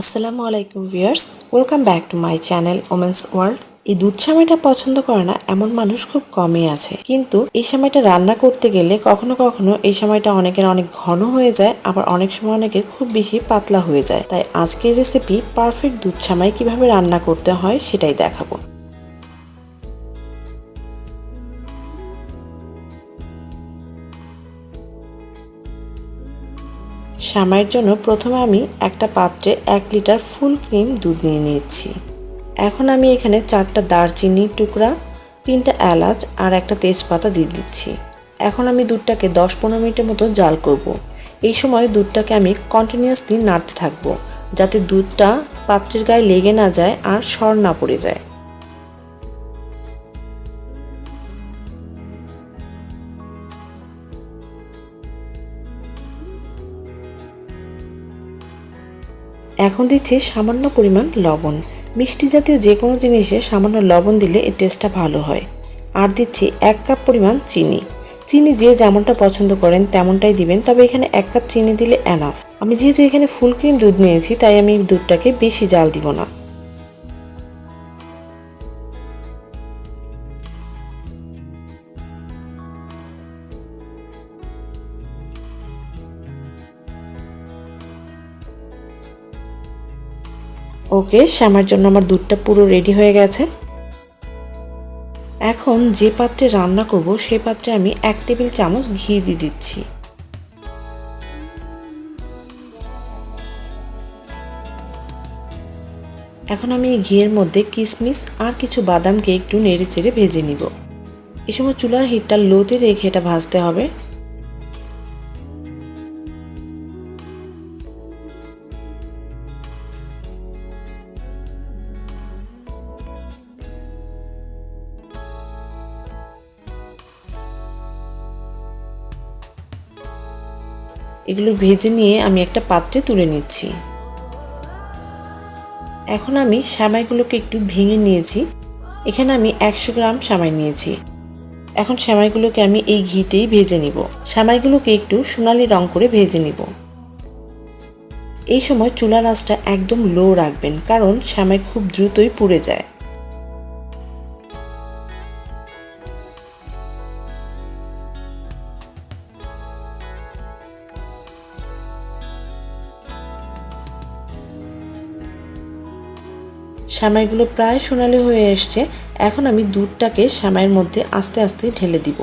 আসসালামু আলাইকুম viewers, welcome back to my channel women's world. এই দুধ সামাইটা পছন্দ করে না, এমন মানুষ খুব কমই আছে। কিন্তু এই সময়টা রান্না করতে গেলে কখনো কখনো এই সময়টা অনেকের অনেক ঘন হয়ে যায়, আবার অনেক সময় অনেকের খুব বেশি পাতলা হয়ে যায়। তাই আজকের রেসিপি পারফেক্ট দুধ সামাই কীভাবে রান্না করতে হয় সেটাই দেখাবো। শ্যামাইয়ের জন্য প্রথমে আমি একটা পাত্রে এক লিটার ফুল ক্রিম দুধ নিয়ে নিয়েছি। এখন আমি এখানে চারটা দারচিনির টুকরা, তিনটা এলাচ আর একটা তেজপাতা দিয়ে দিচ্ছি। এখন আমি দুধটাকে দশ পনেরো মিনিটের মতো জাল করব। এই সময় দুধটাকে আমি কন্টিনিউয়াসলি নাড়তে থাকব, যাতে দুধটা পাত্রের গায়ে লেগে না যায় আর সর না পড়ে যায়। এখন দিচ্ছি সামান্য পরিমাণ লবণ। মিষ্টি জাতীয় যে কোনো জিনিসে সামান্য লবণ দিলে এর টেস্টটা ভালো হয়। আর দিচ্ছি এক কাপ পরিমাণ চিনি। চিনি যে যেমনটা পছন্দ করেন তেমনটাই দিবেন, তবে এখানে এক কাপ চিনি দিলে অ্যানাফ আমি যেহেতু এখানে ফুল ক্রিম দুধ নিয়েছি, তাই আমি দুধটাকে বেশি জাল দিব না। ওকে শ্যামার জন্য আমার দুধটা পুরো রেডি হয়ে গেছে। এখন যে পাত্রে রান্না করব সেই পাত্রে আমি এক টেবিল চামচ ঘি দিয়ে দিচ্ছি। এখন আমি এই ঘিয়ের মধ্যে কিশমিশ আর কিছু বাদামকে একটু নেড়ে চেড়ে ভেজে নিব। এই সময় চুলার হিটটা লোতে রেখে এটা ভাজতে হবে। এগুলো ভেজে নিয়ে আমি একটা পাত্রে তুলে নিচ্ছি। এখন আমি সামাইগুলোকে একটু ভেঙে নিয়েছি। এখানে আমি একশো গ্রাম সামাই নিয়েছি। এখন সামাইগুলোকে আমি এই ঘিতেই ভেজে নিব। সামাইগুলোকে একটু সোনালি রং করে ভেজে নিব। এই সময় চুলার আঁচটা একদম লো রাখবেন, কারণ সামাই খুব দ্রুতই পুড়ে যায়। সামাইগুলো প্রায় সোনালি হয়ে এসছে, এখন আমি দুধটাকে সামাইয়ের মধ্যে আস্তে আস্তে ঢেলে দিব।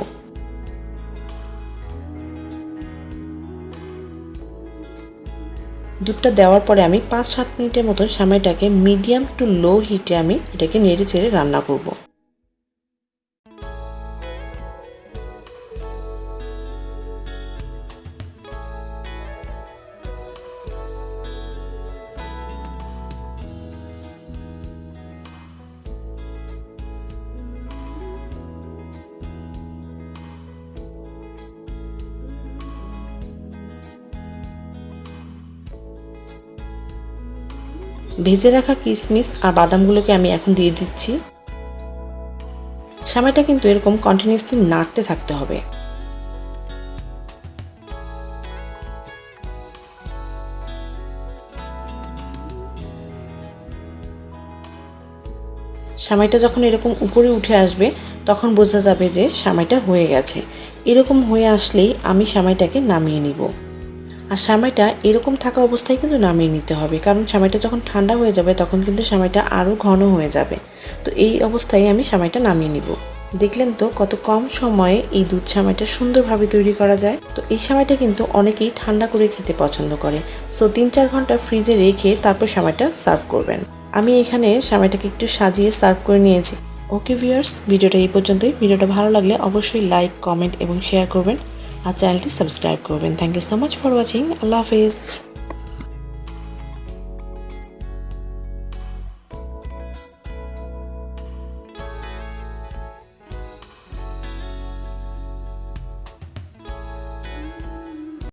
দুধটা দেওয়ার পরে আমি পাঁচ সাত মিনিটের মতো সামাইটাকে মিডিয়াম টু লো হিটে আমি এটাকে নেড়ে চেড়ে রান্না করব। ভেজে রাখা কিশমিশ আর বাদামগুলোকে আমি এখন দিয়ে দিচ্ছি। সামাইটা কিন্তু এরকম কন্টিনিউসলি নাড়তে থাকতে হবে। সামাইটা যখন এরকম উপরে উঠে আসবে, তখন বোঝা যাবে যে সামাইটা হয়ে গেছে। এরকম হয়ে আসলেই আমি সামাইটাকে নামিয়ে নিব। আর সামাইটা এরকম থাকা অবস্থায় কিন্তু নামিয়ে নিতে হবে। কারণ সামাইটা যখন ঠান্ডা হয়ে যাবে, তখন কিন্তু সামাইটা আরও ঘন হয়ে যাবে। তো এই অবস্থায় আমি সামাইটা নামিয়ে নিব। দেখলেন তো কত কম সময়ে এই দুধ সামাইটা সুন্দরভাবে তৈরি করা যায়। তো এই সামাইটা কিন্তু অনেকেই ঠান্ডা করে খেতে পছন্দ করে। সো তিন চার ঘণ্টা ফ্রিজে রেখে তারপর সামাইটা সার্ভ করবেন। আমি এখানে সামাইটাকে একটু সাজিয়ে সার্ভ করে নিয়েছি। ওকে ভিউয়ার্স, ভিডিওটা এই পর্যন্তই। ভিডিওটা ভালো লাগলে অবশ্যই লাইক, কমেন্ট এবং শেয়ার করবেন। আর চ্যানেলটি সাবস্ক্রাইব করবেন। Thank you so much for watching Allah Hafiz.